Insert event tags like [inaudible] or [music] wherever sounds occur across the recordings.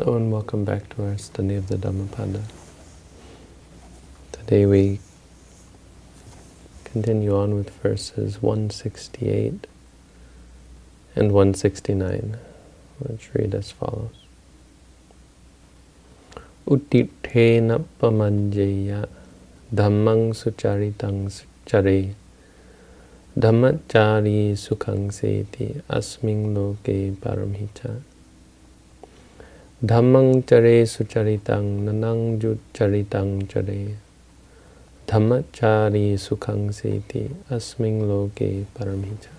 Hello and welcome back to our study of the Dhammapada. Today we continue on with verses 168 and 169, which read as follows. Uttithena pamanjeya dhammang sucharitang chare dhammachari sukhang seti asming loke paramhicha Dhammang chare sucharitang nanang charitang chare Dhammachari sukhang seti asming loke paramhita.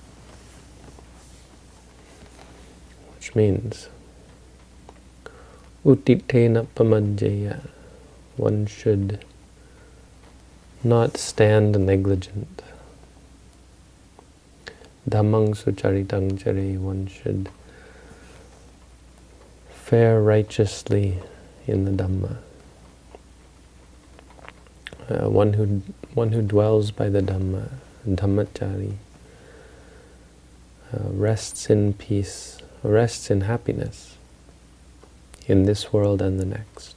Which means, utitena pamanjaya, one should not stand negligent. Dhammang sucharitang chare, one should fare righteously in the Dhamma. Uh, one who one who dwells by the Dhamma, Dhammachari, uh, rests in peace, rests in happiness in this world and the next.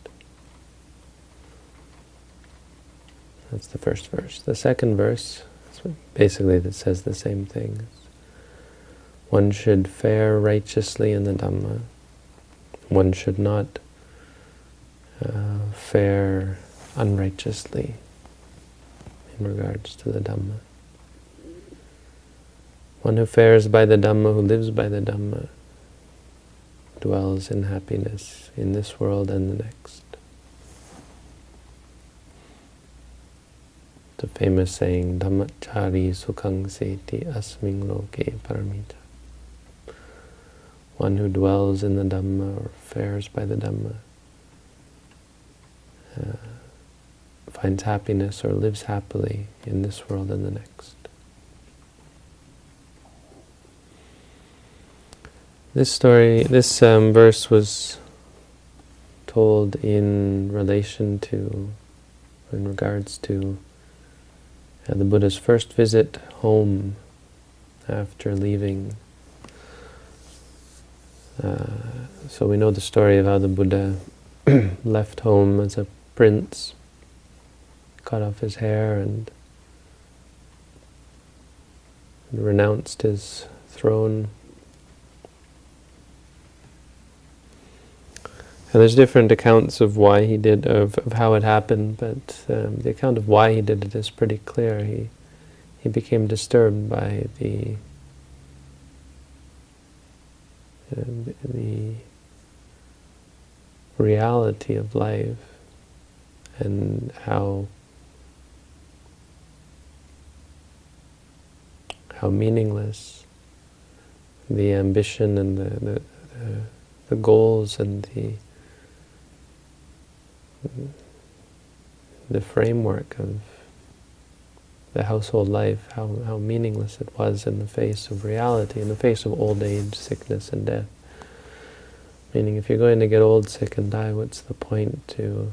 That's the first verse. The second verse, basically that says the same thing. One should fare righteously in the Dhamma, one should not uh, fare unrighteously in regards to the Dhamma. One who fares by the Dhamma, who lives by the Dhamma, dwells in happiness in this world and the next. The famous saying, Dhammachari sukhang seti asming loke paramita one who dwells in the Dhamma or fares by the Dhamma, uh, finds happiness or lives happily in this world and the next. This story, this um, verse was told in relation to, in regards to uh, the Buddha's first visit home after leaving so we know the story of how the Buddha [clears throat] left home as a prince, cut off his hair and renounced his throne. And there's different accounts of why he did, of, of how it happened, but um, the account of why he did it is pretty clear. He, he became disturbed by the Uh, the reality of life and how how meaningless the ambition and the, the, the, the goals and the the framework of the household life, how, how meaningless it was in the face of reality, in the face of old age, sickness, and death. Meaning, if you're going to get old, sick, and die, what's the point to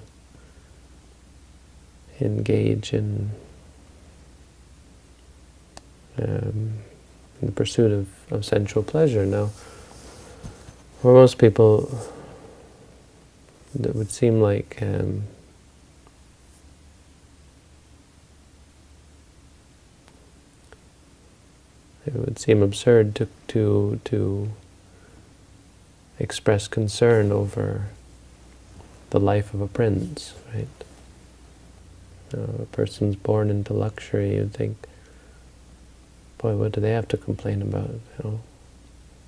engage in, um, in the pursuit of, of sensual pleasure? Now, for most people, it would seem like um, it would seem absurd to, to, to express concern over the life of a prince, right? Uh, a person's born into luxury, you'd think, boy, what do they have to complain about? You know,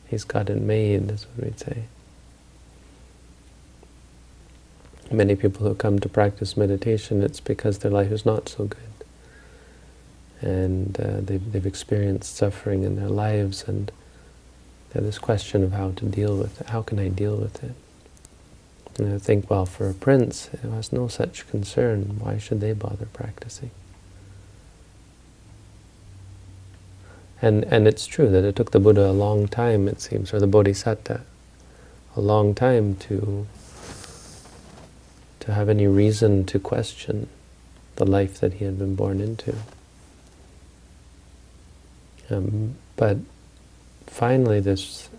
he's got it made, is what we'd say. Many people who come to practice meditation, it's because their life is not so good and uh, they've, they've experienced suffering in their lives, and this question of how to deal with it. How can I deal with it? And I think, well, for a prince, it has no such concern. Why should they bother practicing? And, and it's true that it took the Buddha a long time, it seems, or the Bodhisattva, a long time to, to have any reason to question the life that he had been born into. Um, but finally, this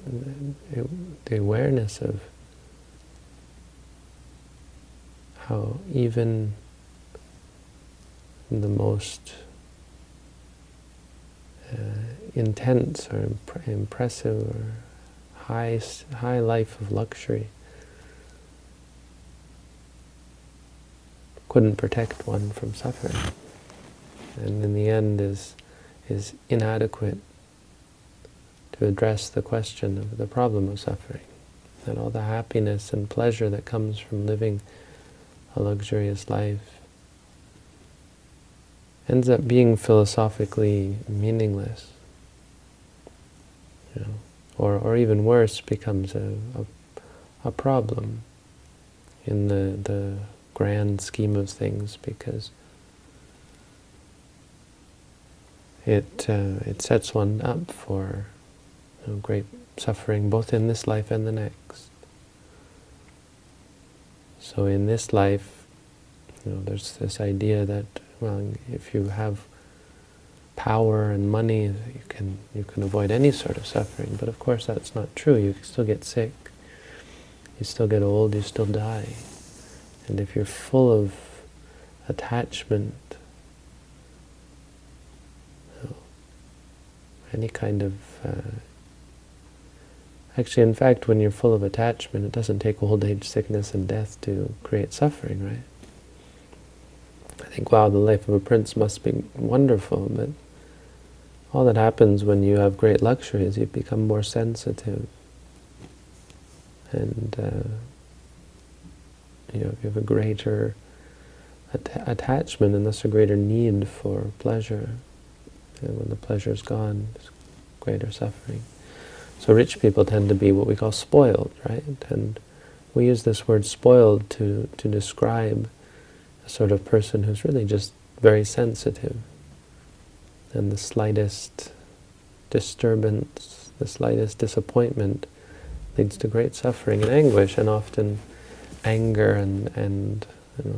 the awareness of how even the most uh, intense or imp impressive or high, high life of luxury couldn't protect one from suffering. And in the end is, is inadequate to address the question of the problem of suffering. And all the happiness and pleasure that comes from living a luxurious life ends up being philosophically meaningless. You know, or, or even worse, becomes a, a, a problem in the, the grand scheme of things because it, uh, it sets one up for you know, great suffering both in this life and the next. So in this life, you know, there's this idea that, well, if you have power and money, you can you can avoid any sort of suffering. But of course, that's not true. You still get sick. You still get old. You still die. And if you're full of attachment, you know, any kind of uh, Actually, in fact, when you're full of attachment, it doesn't take old age, sickness, and death to create suffering, right? I think, wow, the life of a prince must be wonderful, but all that happens when you have great luxury is you become more sensitive. And uh, you know, you have a greater at attachment and thus a greater need for pleasure. And when the pleasure is gone, there's greater suffering. So rich people tend to be what we call spoiled, right? And we use this word spoiled to, to describe a sort of person who's really just very sensitive. And the slightest disturbance, the slightest disappointment leads to great suffering and anguish, and often anger and, and you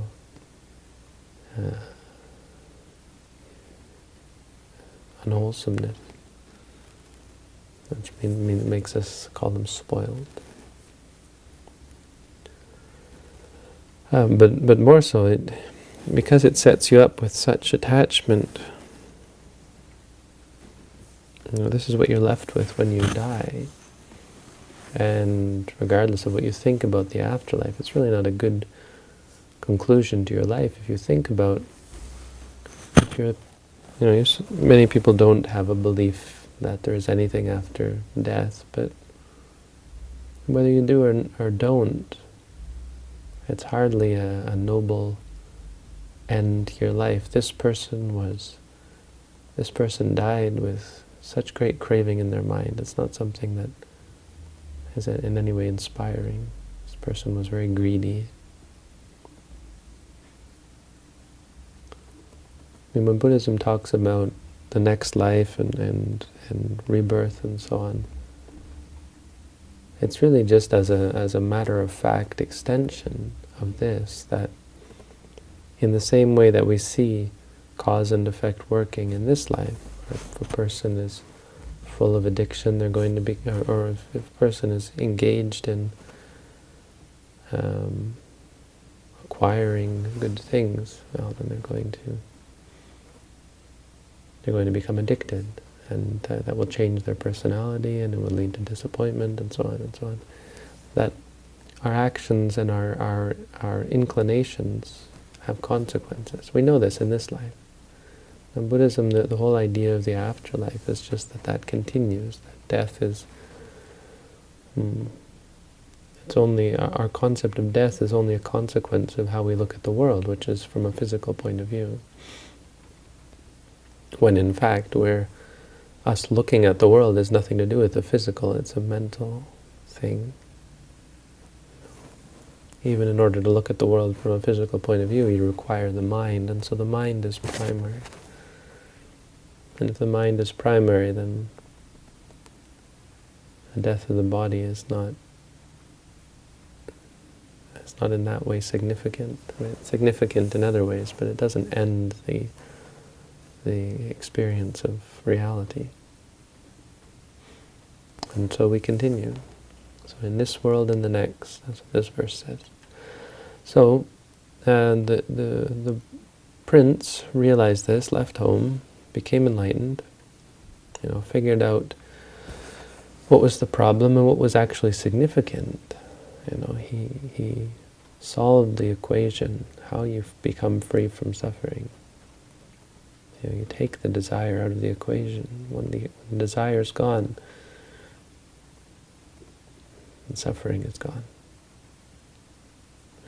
know, uh, unwholesomeness which makes us call them spoiled. Um, but but more so, it because it sets you up with such attachment. You know, this is what you're left with when you die. And regardless of what you think about the afterlife, it's really not a good conclusion to your life. If you think about, if you're, you know, many people don't have a belief that there is anything after death, but whether you do or, or don't, it's hardly a, a noble end to your life. This person was, this person died with such great craving in their mind. It's not something that is in any way inspiring. This person was very greedy. Mean, when Buddhism talks about the next life and, and, and rebirth and so on. It's really just as a, as a matter of fact extension of this, that in the same way that we see cause and effect working in this life, if a person is full of addiction, they're going to be, or, or if, if, a person is engaged in um, acquiring good things, well, then they're going to they're going to become addicted, and uh, that will change their personality, and it will lead to disappointment, and so on and so on. That our actions and our, our, our inclinations have consequences. We know this in this life. In Buddhism, the, the whole idea of the afterlife is just that that continues, that death is... Hmm, it's only, our concept of death is only a consequence of how we look at the world, which is from a physical point of view when in fact we're us looking at the world has nothing to do with the physical, it's a mental thing. Even in order to look at the world from a physical point of view, you require the mind, and so the mind is primary. And if the mind is primary, then the death of the body is not it's not in that way significant. It's significant in other ways, but it doesn't end the the experience of reality. And so we continue. So in this world and the next, that's what this verse says. So And the, the, the prince realized this, left home, became enlightened, you know, figured out what was the problem and what was actually significant. You know, he, he solved the equation, how you've become free from suffering. You, know, you take the desire out of the equation. When the, when the desire is gone, suffering is gone.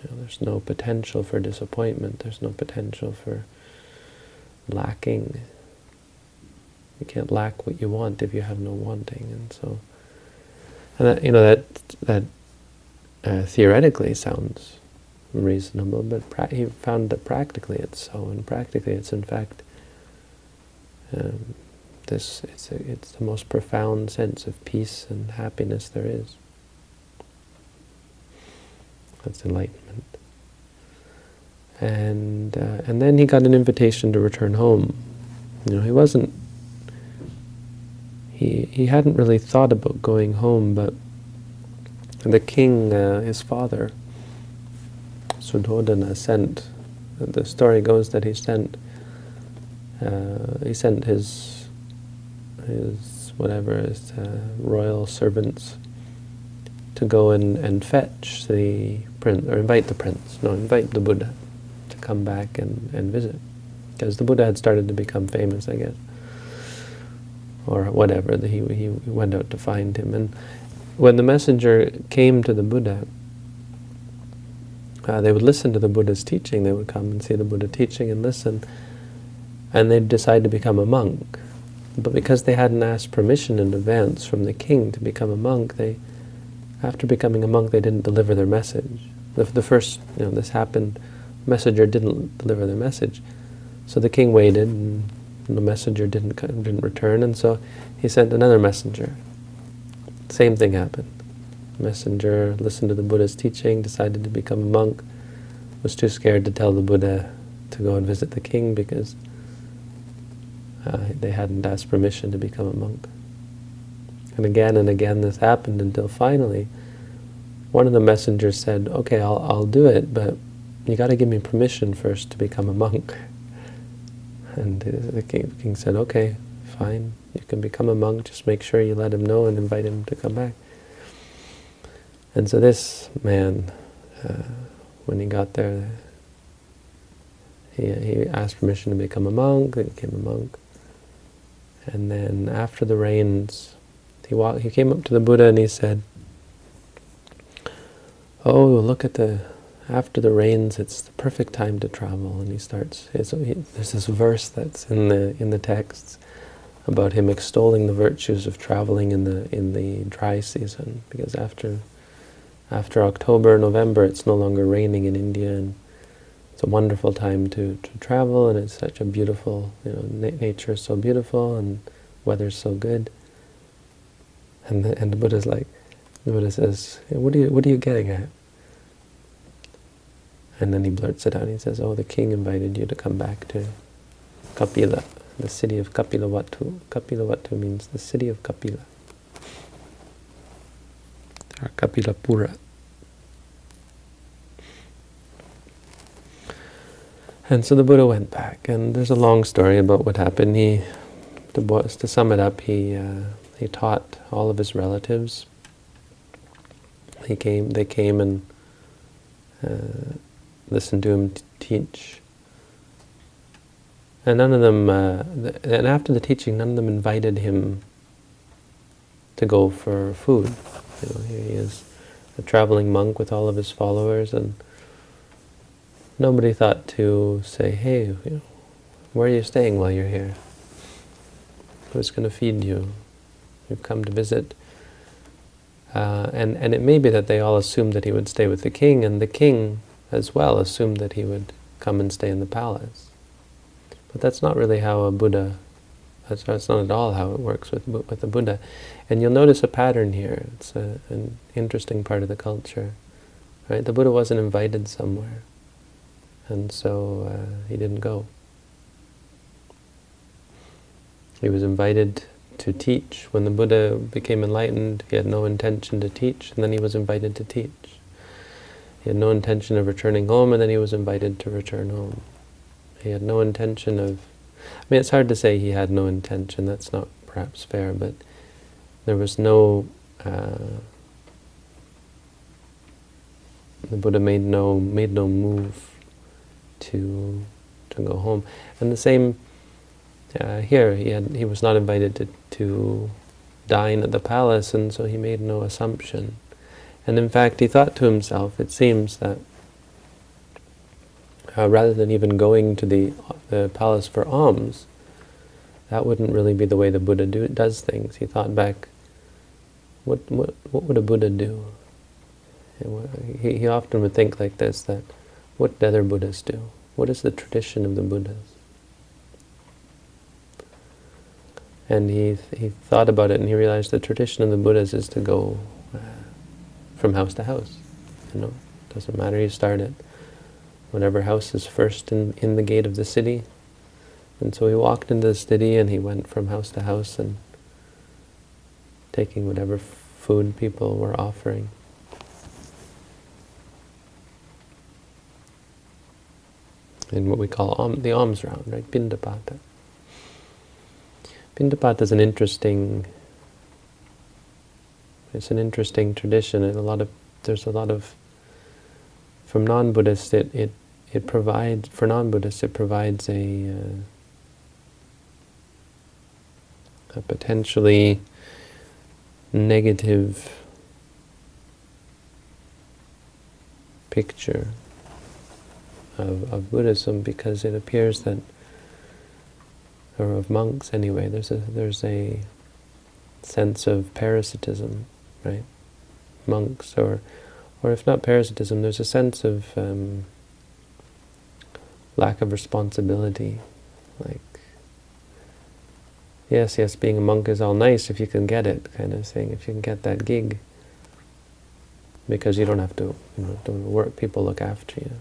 You know, there's no potential for disappointment. There's no potential for lacking. You can't lack what you want if you have no wanting, and so, and that, you know that that uh, theoretically sounds reasonable, but he found that practically it's so, and practically it's in fact um, this it's a, it's the most profound sense of peace and happiness there is. That's enlightenment. And uh, and then he got an invitation to return home. You know, he wasn't. He he hadn't really thought about going home, but the king, uh, his father, Suddhodana, sent. The story goes that he sent. Uh, he sent his his whatever his uh, royal servants to go and, and fetch the prince, or invite the prince, no, invite the Buddha to come back and, and visit. Because the Buddha had started to become famous, I guess. Or whatever, he, he went out to find him. And when the messenger came to the Buddha, uh, they would listen to the Buddha's teaching. They would come and see the Buddha teaching and listen. And they'd decide to become a monk. But because they hadn't asked permission in advance from the king to become a monk, they after becoming a monk, they didn't deliver their message. The, the first, you know, this happened, messenger didn't deliver their message. So the king waited, and the messenger didn't didn't return, and so he sent another messenger. Same thing happened. Messenger listened to the Buddha's teaching, decided to become a monk, was too scared to tell the Buddha to go and visit the king because uh, they hadn't asked permission to become a monk. And again and again this happened until finally one of the messengers said, okay, I'll, I'll do it, but you got to give me permission first to become a monk. [laughs] And the king, king said, okay, fine, you can become a monk, just make sure you let him know and invite him to come back. And so this man, uh, when he got there, he, he asked permission to become a monk, he became a monk. And then after the rains he walked, he came up to the Buddha and he said, "Oh, look at the after the rains, it's the perfect time to travel." And he starts. He, there's this verse that's in the in the texts about him extolling the virtues of traveling in the in the dry season, because after after October, November, it's no longer raining in India, and it's a wonderful time to, to travel, and it's such a beautiful, you know, na nature is so beautiful, and weather's so good. And the, and the Buddha's like, the Buddha says, what are you, what are you getting at? And then he blurts it out. He says, oh, the king invited you to come back to Kapila, the city of Kapilavatthu. Kapilavatthu means the city of Kapila. Kapilapura. And so the Buddha went back, and there's a long story about what happened. He, to, to sum it up, he uh, he taught all of his relatives. He came. They came and uh, listened to him teach. And none of them. Uh, and after the teaching, none of them invited him to go for food. You know, here he is, a traveling monk with all of his followers, and nobody thought to say, "Hey, where are you staying while you're here? Who's going to feed you? You've come to visit. Uh, and, and it may be that they all assumed that he would stay with the king, and the king as well assumed that he would come and stay in the palace. But that's not really how a Buddha, that's, that's not at all how it works with, with a Buddha. And you'll notice a pattern here. It's a, an interesting part of the culture. Right? The Buddha wasn't invited somewhere, and so uh, he didn't go. He was invited to teach. When the Buddha became enlightened, he had no intention to teach, and then he was invited to teach. He had no intention of returning home, and then he was invited to return home. He had no intention of... I mean, it's hard to say he had no intention. That's not perhaps fair, but there was no... Uh, the Buddha made no made no move to to go home. And the same uh, here. He had he was not invited to to dine at the palace, and so he made no assumption. And in fact, he thought to himself, it seems that uh, rather than even going to the, the palace for alms, that wouldn't really be the way the Buddha do, does things. He thought back, what, what, what would a Buddha do? He, he often would think like this, that what other Buddhas do? What is the tradition of the Buddhas? And he, he thought about it and he realized the tradition of the Buddhas is to go uh, from house to house. You know, doesn't matter, you start at whatever house is first in, in the gate of the city. And so he walked into the city and he went from house to house and taking whatever food people were offering. In what we call the alms round, right? Pindapata. Pindapata is an interesting it's an interesting tradition and a lot of there's a lot of from non-Buddhists it, it it provides for non-Buddhists it provides a uh, a potentially negative picture of, of Buddhism because it appears that or of monks anyway, there's a there's a sense of parasitism, right? Monks, or or if not parasitism, there's a sense of um, lack of responsibility. Like, yes, yes, being a monk is all nice if you can get it, kind of thing. If you can get that gig, because you don't have to, you know, don't work. People look after you,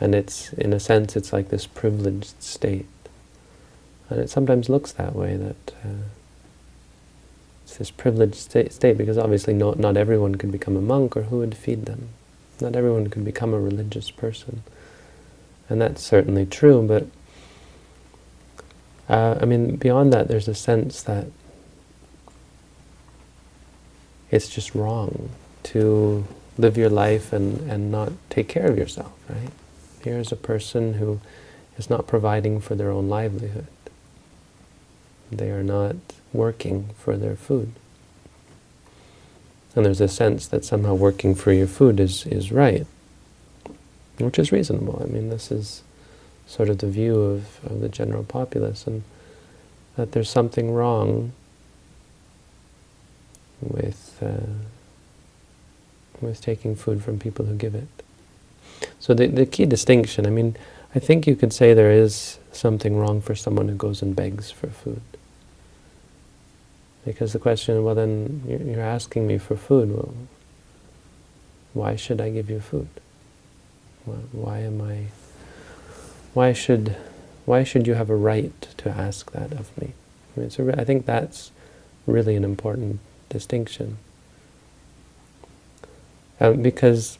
and it's in a sense, it's like this privileged state and it sometimes looks that way, that uh, it's this privileged state, state, because obviously not, not everyone could become a monk, or who would feed them? Not everyone could become a religious person. And that's certainly true, but uh, I mean, beyond that, there's a sense that it's just wrong to live your life and, and not take care of yourself, right? Here's a person who is not providing for their own livelihood. They are not working for their food. And there's a sense that somehow working for your food is, is right, which is reasonable. I mean, this is sort of the view of, of the general populace, and that there's something wrong with uh, with taking food from people who give it. So the, the key distinction, I mean, I think you could say there is something wrong for someone who goes and begs for food. Because the question, well then, you're asking me for food. Well, why should I give you food? Why am I, why should, why should you have a right to ask that of me? I, mean, think that's really an important distinction. Um, because,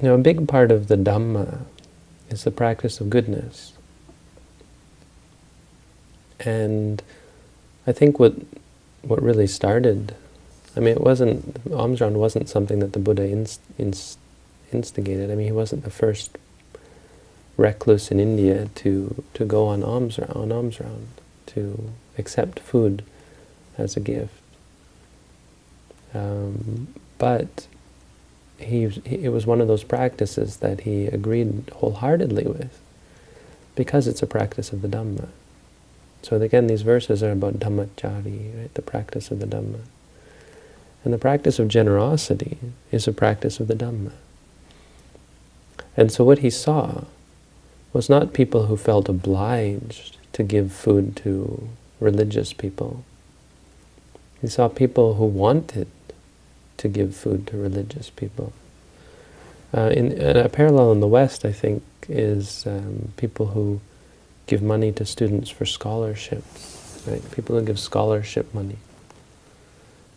you know, a big part of the Dhamma is the practice of goodness. And I think what what really started. I mean, it wasn't, alms round wasn't something that the Buddha inst, inst, instigated. I mean, he wasn't the first recluse in India to, to go on alms, on alms round, to accept food as a gift. Um, but he, he, it was one of those practices that he agreed wholeheartedly with, because it's a practice of the Dhamma. So again, these verses are about dhammachari, right? the practice of the Dhamma. And the practice of generosity is a practice of the Dhamma. And so what he saw was not people who felt obliged to give food to religious people. He saw people who wanted to give food to religious people. Uh, in, a parallel in the West, I think, is um, people who give money to students for scholarships, right? People who give scholarship money.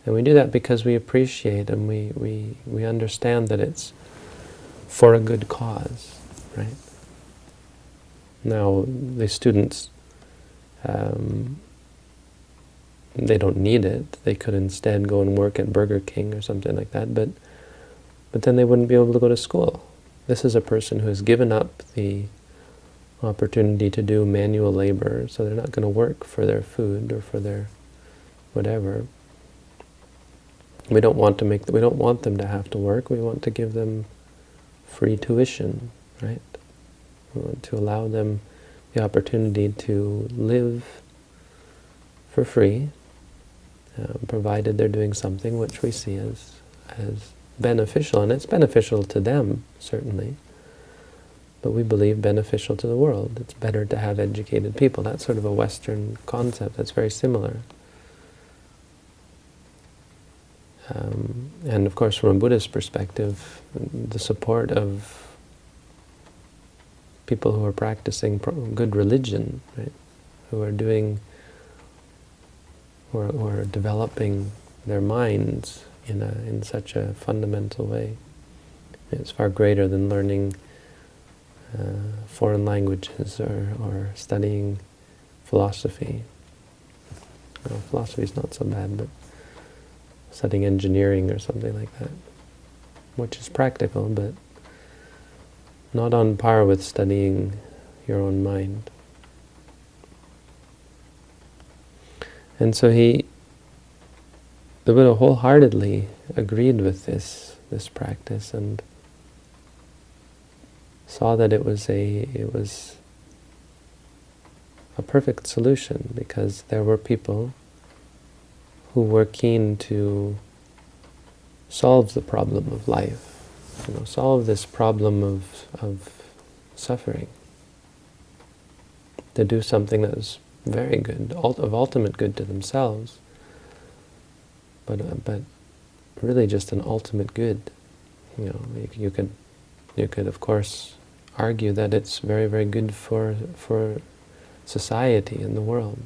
And we do that because we appreciate and we, we, we understand that it's for a good cause, right? Now, the students, um, they don't need it. They could instead go and work at Burger King or something like that, but, but then they wouldn't be able to go to school. This is a person who has given up the opportunity to do manual labor, so they're not going to work for their food or for their whatever. We don't want to make we don't want them to have to work. We want to give them free tuition, right? We want to allow them the opportunity to live for free, uh, provided they're doing something which we see as as beneficial, and it's beneficial to them certainly but we believe beneficial to the world. It's better to have educated people. That's sort of a Western concept that's very similar. Um, and of course, from a Buddhist perspective, the support of people who are practicing good religion, right? who are doing, who are developing their minds in a in such a fundamental way, it's far greater than learning uh, foreign languages or, or studying philosophy. Well, philosophy is not so bad, but studying engineering or something like that, which is practical, but not on par with studying your own mind. And so he, the Buddha wholeheartedly agreed with this, this practice and saw that it was a it was a perfect solution because there were people who were keen to solve the problem of life, you know, solve this problem of of suffering. To do something that was very good, of ultimate good to themselves, but uh, but really just an ultimate good. You know, you, you could you could of course argue that it's very, very good for, for society and the world,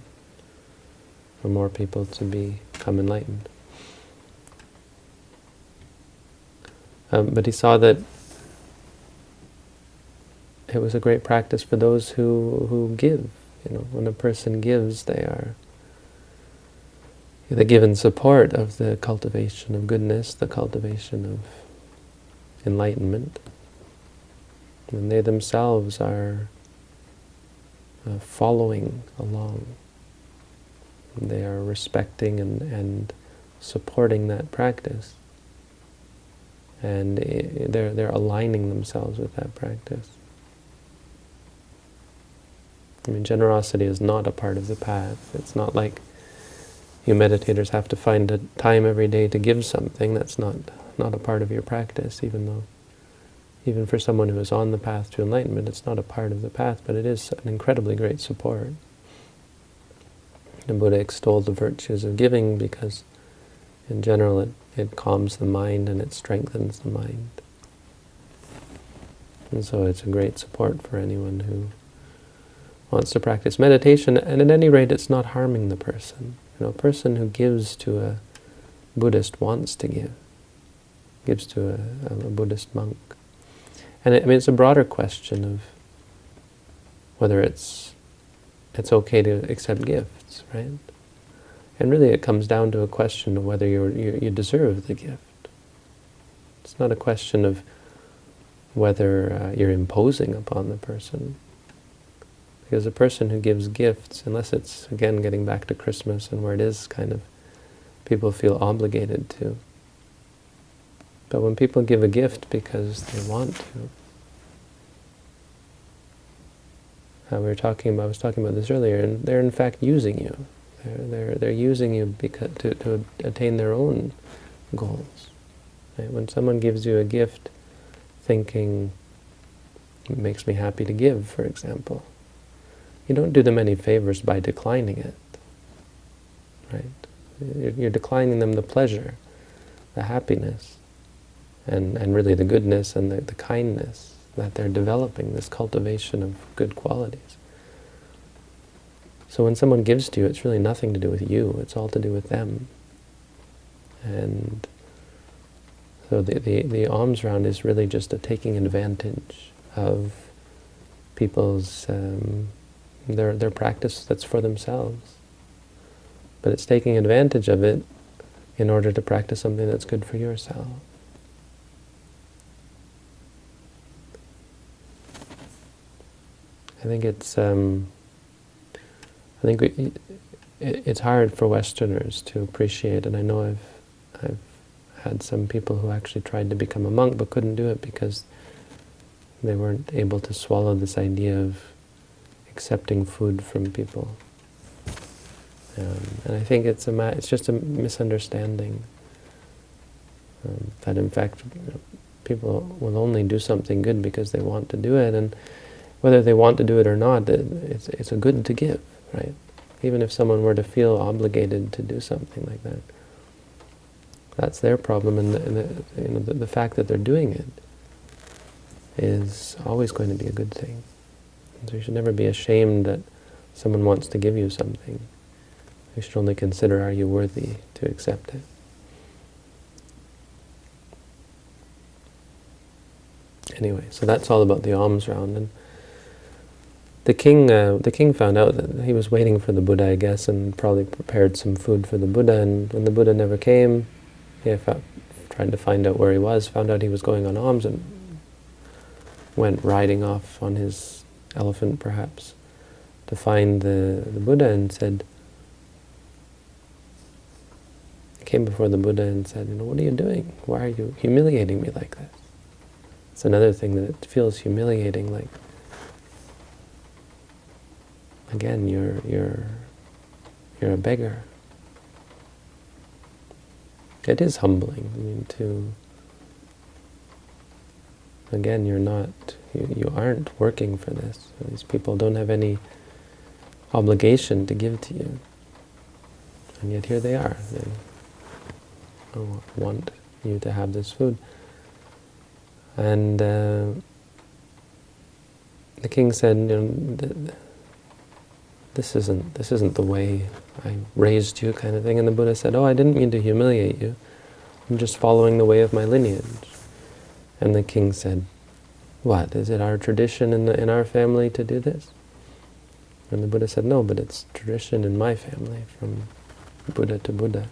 for more people to become enlightened. Um, but he saw that it was a great practice for those who, who give. You know, when a person gives, they are the given support of the cultivation of goodness, the cultivation of enlightenment and they themselves are uh, following along. They are respecting and, and supporting that practice. And they're, they're aligning themselves with that practice. I mean, generosity is not a part of the path. It's not like you meditators have to find a time every day to give something. That's not, not a part of your practice, even though even for someone who is on the path to enlightenment, it's not a part of the path, but it is an incredibly great support. The Buddha extolled the virtues of giving because, in general, it, it calms the mind and it strengthens the mind. And so it's a great support for anyone who wants to practice meditation, and at any rate, it's not harming the person. You know, a person who gives to a Buddhist wants to give, gives to a, a Buddhist monk. And it, I mean, it's a broader question of whether it's it's okay to accept gifts, right? And really it comes down to a question of whether you you deserve the gift. It's not a question of whether uh, you're imposing upon the person. Because a person who gives gifts, unless it's, again, getting back to Christmas and where it is kind of, people feel obligated to. But when people give a gift because they want to, uh, we were talking about, I was talking about this earlier, and they're in fact using you. They're, they're, they're using you because, to, to attain their own goals. Right? When someone gives you a gift thinking, it makes me happy to give, for example, you don't do them any favors by declining it. Right? You're, declining them the pleasure, the happiness, and, and really the goodness and the, the kindness that they're developing, this cultivation of good qualities. So when someone gives to you, it's really nothing to do with you, it's all to do with them. And so the, the, the alms round is really just a taking advantage of people's, um, their, their practice that's for themselves. But it's taking advantage of it in order to practice something that's good for yourself. I think it's um, I think we, it, it's hard for Westerners to appreciate, and I know I've I've had some people who actually tried to become a monk but couldn't do it because they weren't able to swallow this idea of accepting food from people. Um, and I think it's a it's just a misunderstanding um, that in fact you know, people will only do something good because they want to do it, and whether they want to do it or not, it's it's a good to give, right? Even if someone were to feel obligated to do something like that, that's their problem, and, the, and the, you know, the, the fact that they're doing it is always going to be a good thing. So you should never be ashamed that someone wants to give you something. You should only consider, are you worthy to accept it? Anyway, so that's all about the alms round. And the king, uh, the king found out that he was waiting for the Buddha, I guess, and probably prepared some food for the Buddha. And when the Buddha never came, he tried to find out where he was, found out he was going on alms, and went riding off on his elephant, perhaps, to find the, the Buddha and said, came before the Buddha and said, you know, what are you doing? Why are you humiliating me like this? It's another thing that feels humiliating, like, again, you're, you're, you're a beggar. It is humbling, I mean, to, again, you're not, you, you aren't working for this. These people don't have any obligation to give to you. And yet here they are. They want you to have this food. And uh, the king said, you know, this isn't this isn't the way I raised you, kind of thing. And the Buddha said, oh, I didn't mean to humiliate you. I'm just following the way of my lineage. And the king said, what, is it our tradition in, the, in our family to do this? And the Buddha said, no, but it's tradition in my family, from Buddha to Buddha.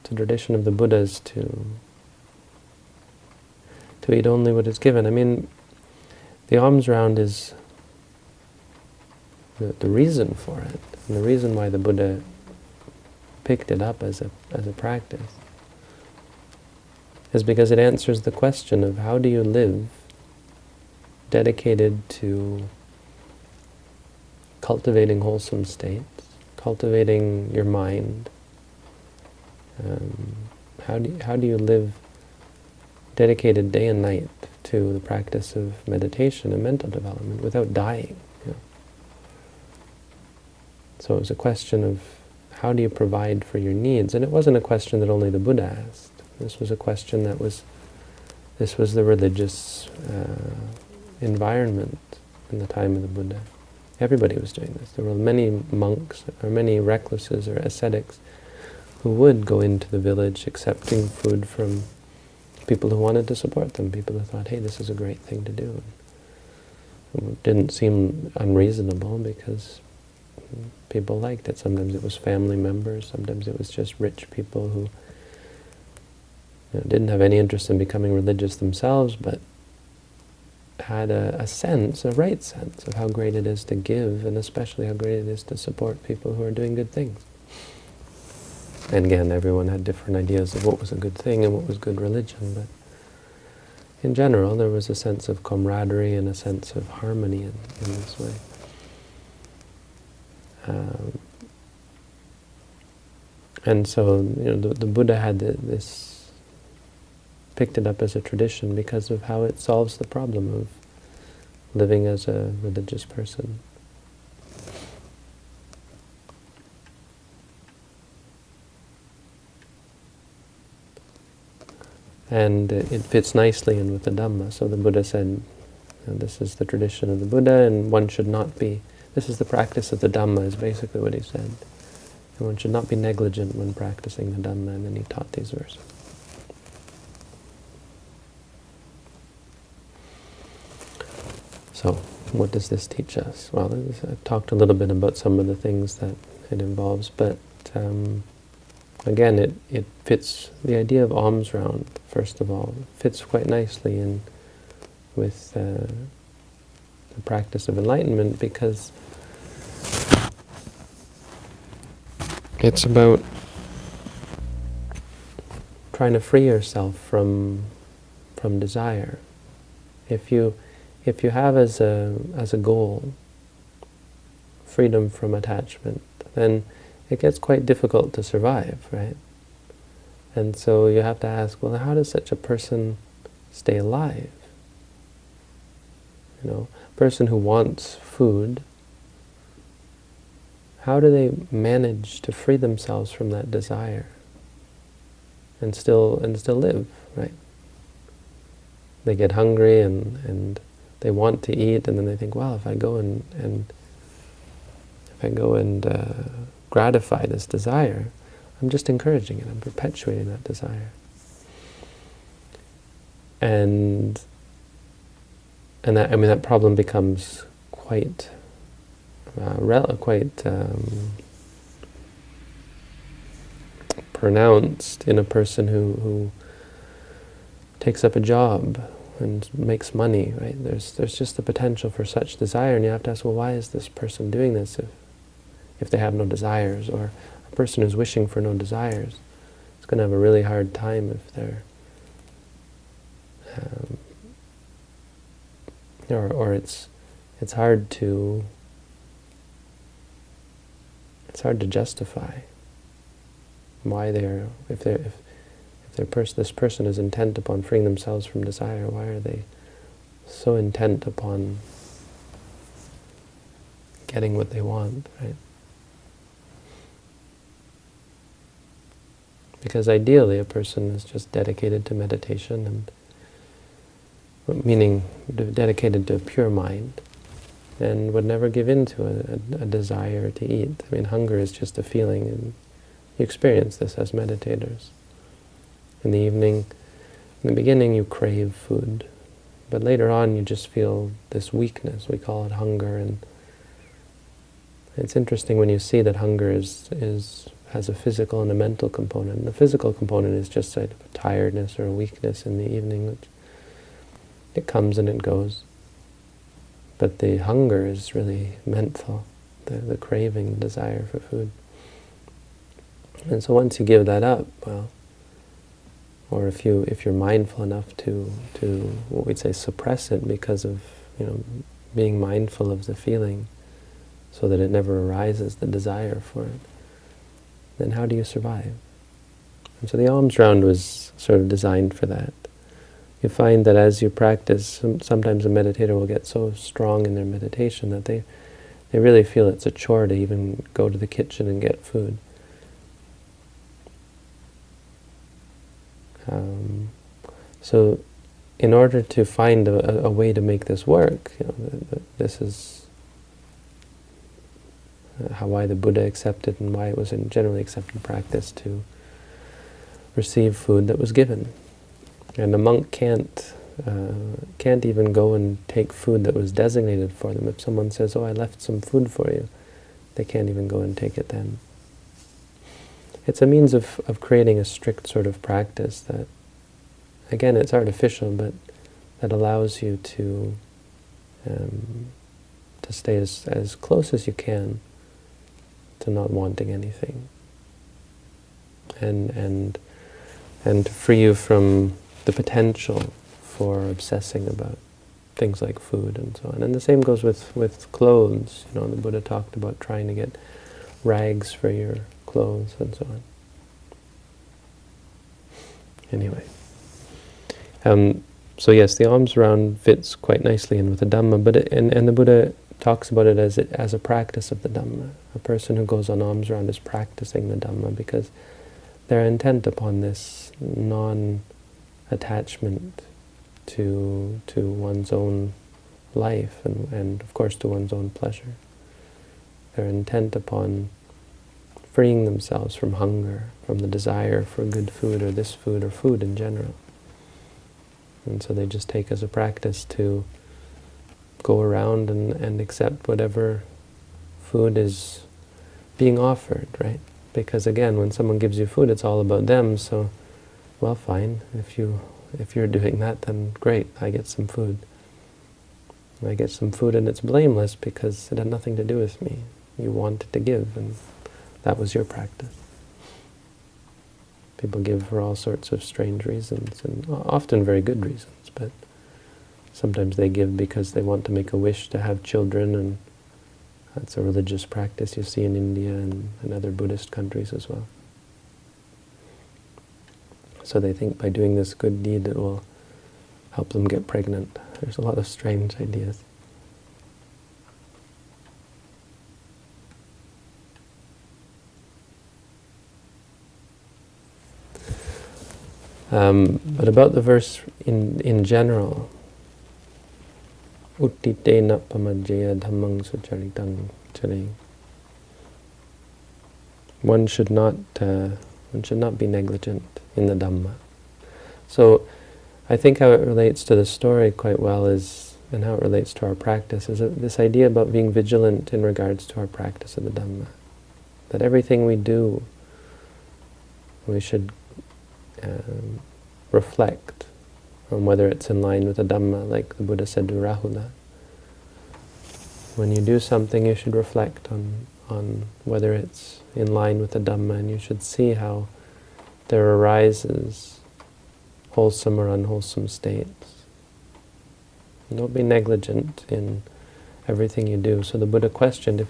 It's a tradition of the Buddhas to to eat only what is given. I mean, the alms round is the, the reason for it, and the reason why the Buddha picked it up as a, as a practice is because it answers the question of how do you live dedicated to cultivating wholesome states, cultivating your mind. Um, how, do you, how do you live dedicated day and night to the practice of meditation and mental development without dying? You know? So it was a question of how do you provide for your needs? And it wasn't a question that only the Buddha asked. This was a question that was, this was the religious uh, environment in the time of the Buddha. Everybody was doing this. There were many monks, or many recluses or ascetics who would go into the village accepting food from people who wanted to support them, people who thought, hey, this is a great thing to do. It didn't seem unreasonable because people liked it. Sometimes it was family members, sometimes it was just rich people who you know, didn't have any interest in becoming religious themselves, but had a, a, sense, a right sense of how great it is to give, and especially how great it is to support people who are doing good things. And again, everyone had different ideas of what was a good thing and what was good religion, but in general, there was a sense of camaraderie and a sense of harmony in, in this way. Um, and so, you know, the, the Buddha had this picked it up as a tradition because of how it solves the problem of living as a religious person. And it fits nicely in with the Dhamma. So the Buddha said, this is the tradition of the Buddha and one should not be, this is the practice of the Dhamma is basically what he said. And one should not be negligent when practicing the Dhamma, and then he taught these verses. So, what does this teach us? Well, I've talked a little bit about some of the things that it involves, but um, again, it, it fits, the idea of alms round, first of all, fits quite nicely in with uh, the practice of enlightenment because it's about trying to free yourself from from desire. If you if you have as a as a goal freedom from attachment, then it gets quite difficult to survive, right? And so you have to ask, well, how does such a person stay alive? You know, a person who wants food, how do they manage to free themselves from that desire and still and still live, right? They get hungry and, and they want to eat, and then they think, well, if I go and, and if I go and uh, gratify this desire, I'm just encouraging it, I'm perpetuating that desire. And and that I mean that problem becomes quite uh, quite um, pronounced in a person who, who takes up a job and makes money, right? There's there's just the potential for such desire, and you have to ask, well, why is this person doing this? If if they have no desires, or a person who's wishing for no desires, is going to have a really hard time if they're, um, or, or it's, it's hard to, it's hard to justify why they're, if they're, if, pers this person is intent upon freeing themselves from desire, why are they so intent upon getting what they want, right? Because ideally a person is just dedicated to meditation and meaning dedicated to a pure mind and would never give in to a, a, a, desire to eat. I mean, hunger is just a feeling, and you experience this as meditators. In the evening, in the beginning you crave food, but later on you just feel this weakness, we call it hunger, and it's interesting when you see that hunger is, is has a physical and a mental component. And the physical component is just a tiredness or a weakness in the evening, which it comes and it goes. But the hunger is really mental, the, the craving, the desire for food. And so once you give that up, well, or if you if you're mindful enough to to what we'd say suppress it because of you know being mindful of the feeling, so that it never arises, the desire for it then how do you survive? And so the alms round was sort of designed for that. You find that as you practice, sometimes a meditator will get so strong in their meditation that they, they really feel it's a chore to even go to the kitchen and get food. Um, so in order to find a, a, way to make this work, you know, this is how why the Buddha accepted and why it was in generally accepted practice to receive food that was given. And a monk can't uh, can't even go and take food that was designated for them. If someone says, oh, I left some food for you, they can't even go and take it then. It's a means of, of creating a strict sort of practice that, again, it's artificial, but that allows you to um, to stay as, as close as you can to not wanting anything. And, and, and to free you from the potential for obsessing about things like food and so on. And the same goes with, with clothes. You know, the Buddha talked about trying to get rags for your clothes and so on. Anyway. Um, so yes, the alms round fits quite nicely in with the Dhamma, but it, and, and the Buddha talks about it as, it as a practice of the Dhamma. A person who goes on alms round is practicing the Dhamma because they're intent upon this non-attachment to, to one's own life and, and, of course, to one's own pleasure. They're intent upon freeing themselves from hunger, from the desire for good food or this food or food in general. And so they just take as a practice to go around and, and accept whatever food is being offered, right? Because again, when someone gives you food, it's all about them, so, well, fine. If, you, if you're doing that, then great, I get some food. I get some food and it's blameless because it had nothing to do with me. You wanted to give, and that was your practice. People give for all sorts of strange reasons, and often very good reasons, but sometimes they give because they want to make a wish to have children, and that's a religious practice you see in India and, and other Buddhist countries as well. So they think by doing this good deed it will help them get pregnant. There's a lot of strange ideas. Um, but about the verse in in general, uttitena pamajjaya dhammang sucharitang chari. One should not uh, one should not be negligent in the Dhamma. So I think how it relates to the story quite well is, and how it relates to our practice, is this idea about being vigilant in regards to our practice of the Dhamma. That everything we do, we should um, reflect on whether it's in line with the Dhamma, like the Buddha said to Rahula. When you do something, you should reflect on, on whether it's in line with the Dhamma, and you should see how there arises wholesome or unwholesome states. Don't be negligent in everything you do. So the Buddha questioned if,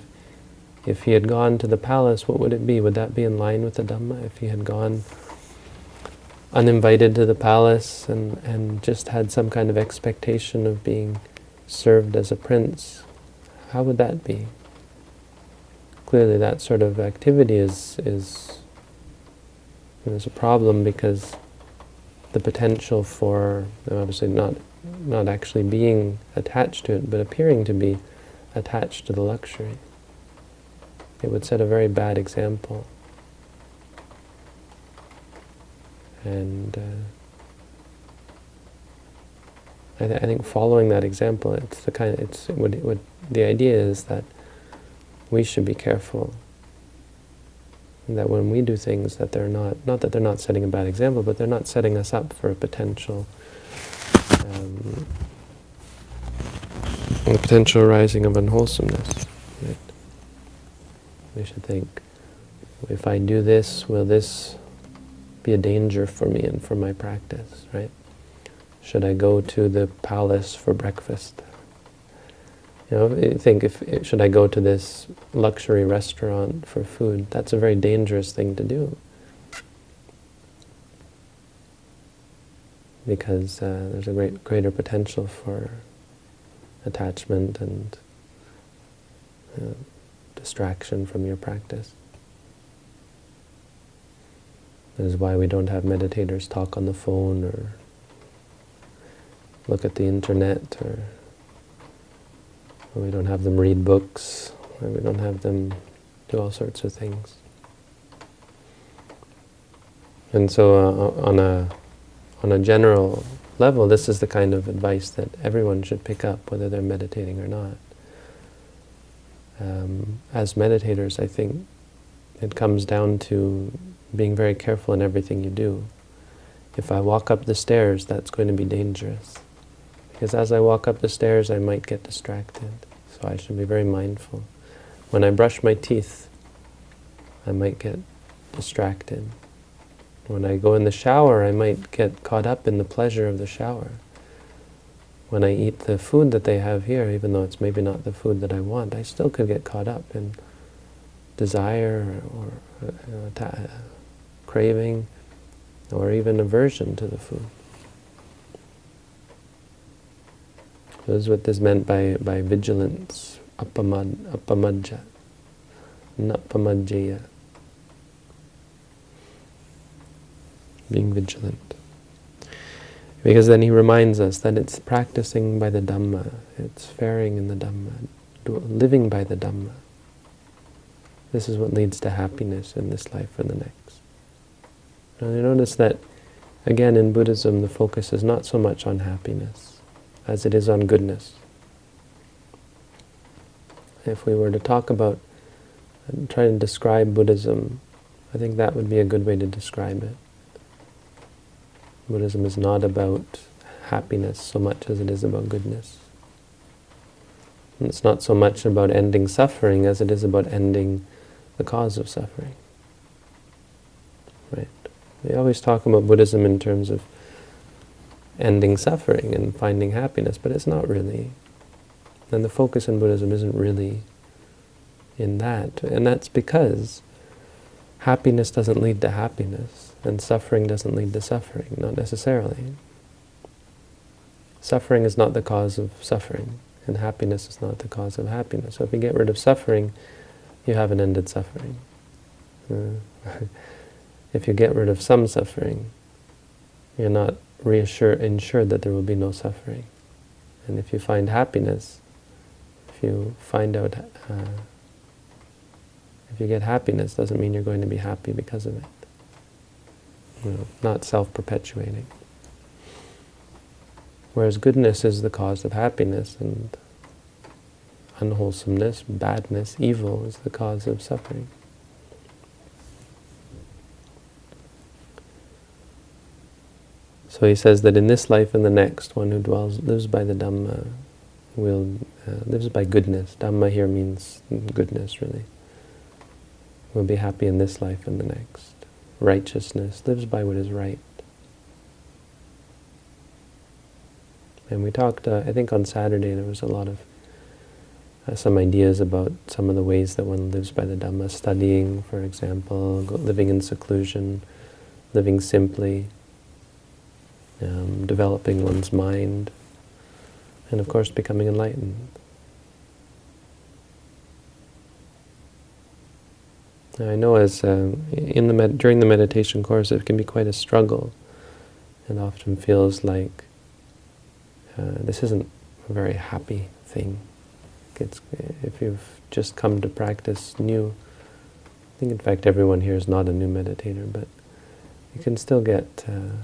if he had gone to the palace, what would it be? Would that be in line with the Dhamma? If he had gone uninvited to the palace and, and just had some kind of expectation of being served as a prince, how would that be? Clearly that sort of activity is, is, is a problem because the potential for, obviously not, not actually being attached to it, but appearing to be attached to the luxury. It would set a very bad example. And uh, I, th I, think following that example, it's the kind. Of, it's it would, the idea is that we should be careful. That when we do things, that they're not not that they're not setting a bad example, but they're not setting us up for a potential um, a potential rising of unwholesomeness. Right? We should think: if I do this, will this be a danger for me and for my practice, right? Should I go to the palace for breakfast? You know, think if should I go to this luxury restaurant for food? That's a very dangerous thing to do. Because uh, there's a great greater potential for attachment and uh, distraction from your practice. That is why we don't have meditators talk on the phone or look at the internet or, we don't have them read books or we don't have them do all sorts of things. And so uh, on a on a general level, this is the kind of advice that everyone should pick up, whether they're meditating or not. Um, as meditators, I think it comes down to being very careful in everything you do. If I walk up the stairs, that's going to be dangerous. Because as I walk up the stairs, I might get distracted. So I should be very mindful. When I brush my teeth, I might get distracted. When I go in the shower, I might get caught up in the pleasure of the shower. When I eat the food that they have here, even though it's maybe not the food that I want, I still could get caught up in desire or, or uh, craving, or even aversion to the food. This is what this meant by, by vigilance, apamad, apamadja, napamadjaya. Being vigilant. Because then he reminds us that it's practicing by the Dhamma, it's faring in the Dhamma, living by the Dhamma. This is what leads to happiness in this life or the next. Now you notice that, again, in Buddhism, the focus is not so much on happiness as it is on goodness. If we were to talk about try to describe Buddhism, I think that would be a good way to describe it. Buddhism is not about happiness so much as it is about goodness. And it's not so much about ending suffering as it is about ending the cause of suffering. We always talk about Buddhism in terms of ending suffering and finding happiness, but it's not really. And the focus in Buddhism isn't really in that. And that's because happiness doesn't lead to happiness, and suffering doesn't lead to suffering, not necessarily. Suffering is not the cause of suffering, and happiness is not the cause of happiness. So if you get rid of suffering, you haven't ended suffering. Uh, [laughs] if you get rid of some suffering, you're not reassured, ensured that there will be no suffering. And if you find happiness, if you find out, uh, if you get happiness, doesn't mean you're going to be happy because of it. You know, not self-perpetuating. Whereas goodness is the cause of happiness, and unwholesomeness, badness, evil is the cause of suffering. So he says that in this life and the next, one who dwells, lives by the Dhamma, will uh, lives by goodness. Dhamma here means goodness, really. Will be happy in this life and the next. Righteousness, lives by what is right. And we talked, uh, I think on Saturday there was a lot of uh, some ideas about some of the ways that one lives by the Dhamma, studying, for example, living in seclusion, living simply, um, developing one's mind, and of course becoming enlightened. I know as uh, in the during the meditation course it can be quite a struggle and often feels like uh, this isn't a very happy thing. It's, if you've just come to practice new, I think in fact everyone here is not a new meditator, but you can still get uh,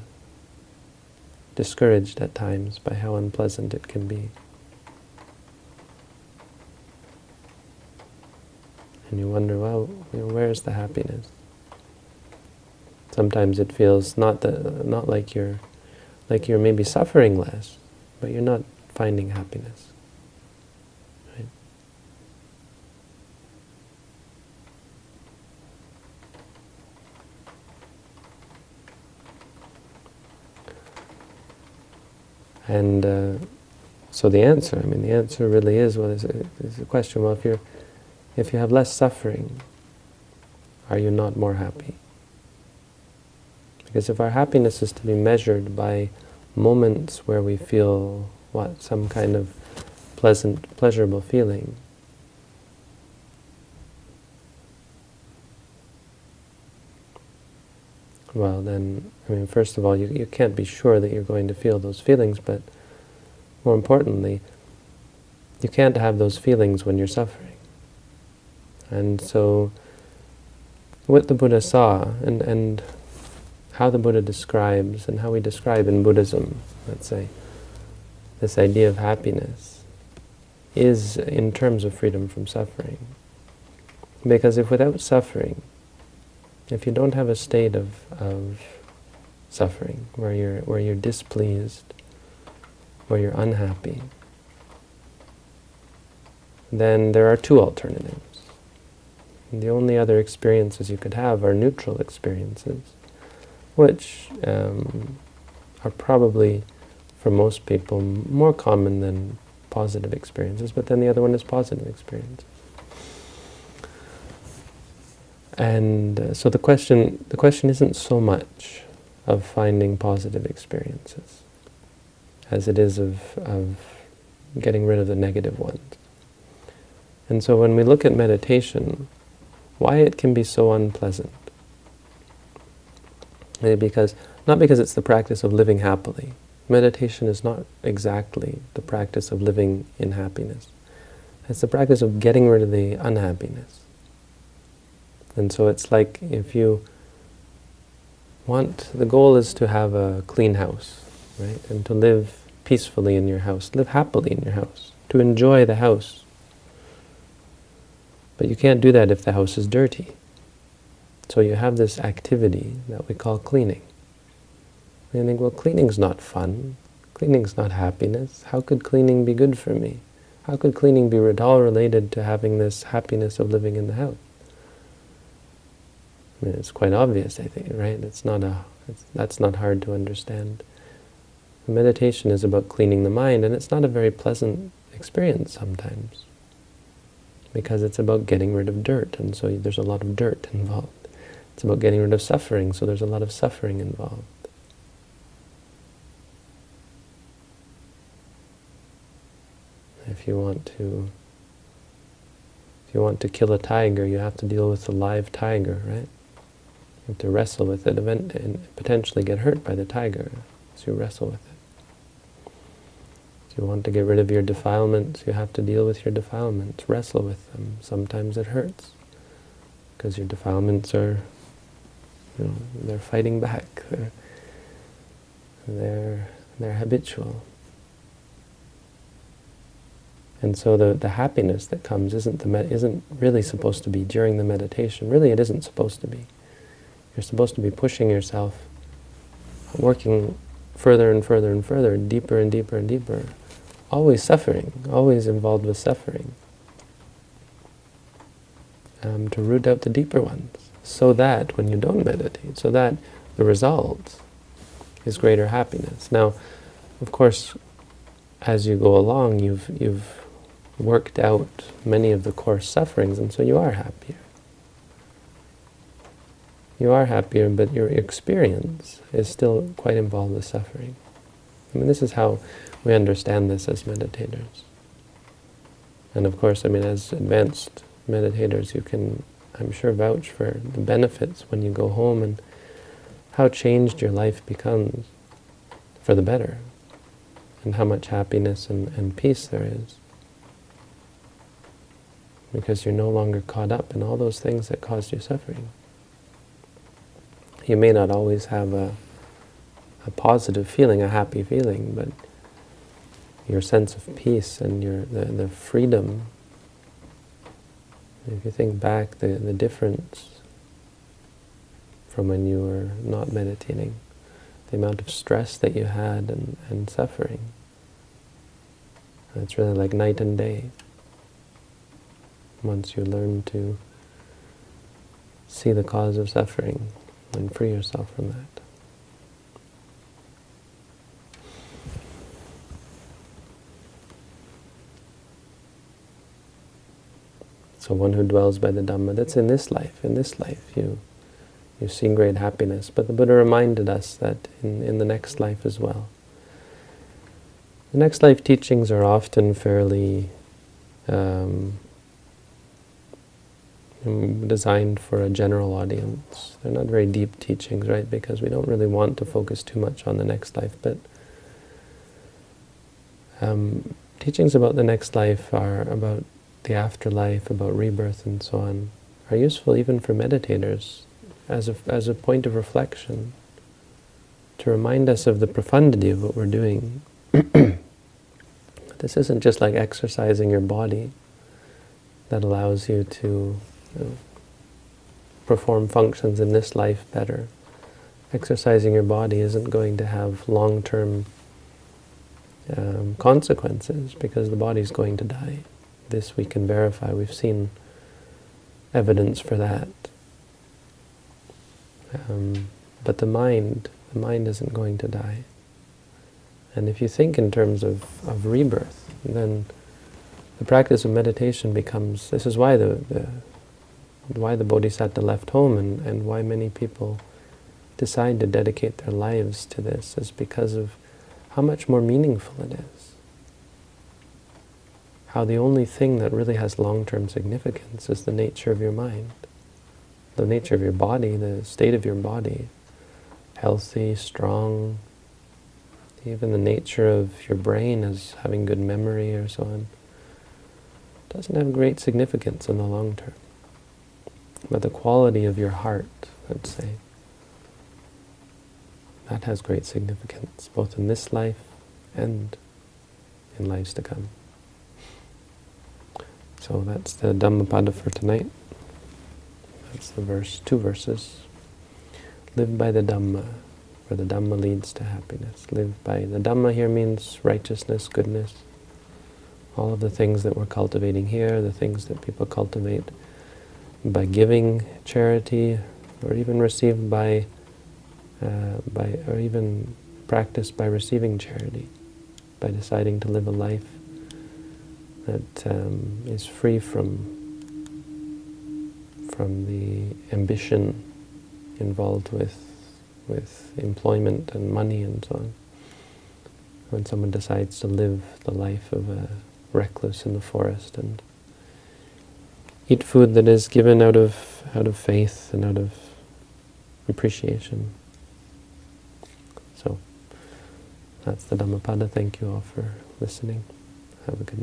discouraged at times by how unpleasant it can be. And you wonder, well, you know, where's the happiness? Sometimes it feels not the, not like you're like you're maybe suffering less, but you're not finding happiness. Right? And uh, so the answer, I mean, the answer really is, well, is a, is a question, well, if, you're, if you have less suffering, are you not more happy? Because if our happiness is to be measured by moments where we feel what some kind of pleasant, pleasurable feeling. Well, then, I mean, first of all, you, you can't be sure that you're going to feel those feelings, but more importantly, you can't have those feelings when you're suffering. And so, what the Buddha saw, and, and how the Buddha describes and how we describe in Buddhism, let's say, this idea of happiness is in terms of freedom from suffering. Because if without suffering, if you don't have a state of, of suffering, where you're, where you're displeased, where you're unhappy, then there are two alternatives. The only other experiences you could have are neutral experiences which um, are probably, for most people, more common than positive experiences, but then the other one is positive experiences. And uh, so the question, the question isn't so much of finding positive experiences as it is of, of getting rid of the negative ones. And so when we look at meditation, why it can be so unpleasant, because not because it's the practice of living happily. Meditation is not exactly the practice of living in happiness. It's the practice of getting rid of the unhappiness. And so it's like if you want, the goal is to have a clean house, right? And to live peacefully in your house, live happily in your house, to enjoy the house. But you can't do that if the house is dirty. So you have this activity that we call cleaning. And you think, well, cleaning's not fun. Cleaning's not happiness. How could cleaning be good for me? How could cleaning be at all related to having this happiness of living in the house? I mean, it's quite obvious, I think, right? It's not a, it's, that's not hard to understand. meditation is about cleaning the mind, and it's not a very pleasant experience sometimes, because it's about getting rid of dirt, and so there's a lot of dirt involved. It's about getting rid of suffering, so there's a lot of suffering involved. If you want to if you want to kill a tiger, you have to deal with the live tiger, right? You have to wrestle with it and potentially get hurt by the tiger as you wrestle with it. If you want to get rid of your defilements, you have to deal with your defilements, wrestle with them. Sometimes it hurts because your defilements are, you know, they're fighting back. They're, they're, they're habitual. And so the, the happiness that comes isn't, the isn't really supposed to be during the meditation. Really, it isn't supposed to be. You're supposed to be pushing yourself, working further and further and further, deeper and deeper and deeper, always suffering, always involved with suffering, um, to root out the deeper ones, so that when you don't meditate, so that the result is greater happiness. Now, of course, as you go along, you've, you've worked out many of the coarse sufferings, and so you are happier you are happier, but your experience is still quite involved with suffering. I mean, this is how we understand this as meditators. And of course, I mean, as advanced meditators, you can, I'm sure, vouch for the benefits when you go home and how changed your life becomes for the better, and how much happiness and, and peace there is. Because you're no longer caught up in all those things that caused you suffering. You may not always have a, a positive feeling, a happy feeling, but your sense of peace and your the, the freedom, if you think back, the, the difference from when you were not meditating, the amount of stress that you had and, and suffering, it's really like night and day. Once you learn to see the cause of suffering, and free yourself from that. So one who dwells by the Dhamma, that's in this life. In this life, you you see great happiness. But the Buddha reminded us that in, in the next life as well. The next life teachings are often fairly um, designed for a general audience. They're not very deep teachings, right? Because we don't really want to focus too much on the next life. But um, teachings about the next life are about the afterlife, about rebirth and so on, are useful even for meditators as a, as a point of reflection, to remind us of the profundity of what we're doing. [coughs] this isn't just like exercising your body that allows you to know, perform functions in this life better. Exercising your body isn't going to have long-term um, consequences because the body's going to die. This we can verify. We've seen evidence for that. Um, but the mind, the mind isn't going to die. And if you think in terms of, of rebirth, then the practice of meditation becomes, this is why the, the why the Bodhisattva left home and, and why many people decide to dedicate their lives to this is because of how much more meaningful it is. How the only thing that really has long-term significance is the nature of your mind, the nature of your body, the state of your body, healthy, strong, even the nature of your brain as having good memory or so on, doesn't have great significance in the long term. But the quality of your heart, let's say, that has great significance, both in this life and in lives to come. So that's the Dhammapada for tonight. That's the verse, two verses. Live by the Dhamma, for the Dhamma leads to happiness. Live by, the Dhamma here means righteousness, goodness, all of the things that we're cultivating here, the things that people cultivate by giving charity, or even received by, uh, by, or even practiced by receiving charity, by deciding to live a life that um, is free from from the ambition involved with with employment and money and so on. When someone decides to live the life of a recluse in the forest and eat food that is given out of out of faith and out of appreciation. So that's the Dhammapada. Thank you all for listening. Have a good